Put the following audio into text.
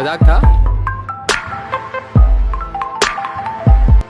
मजाक था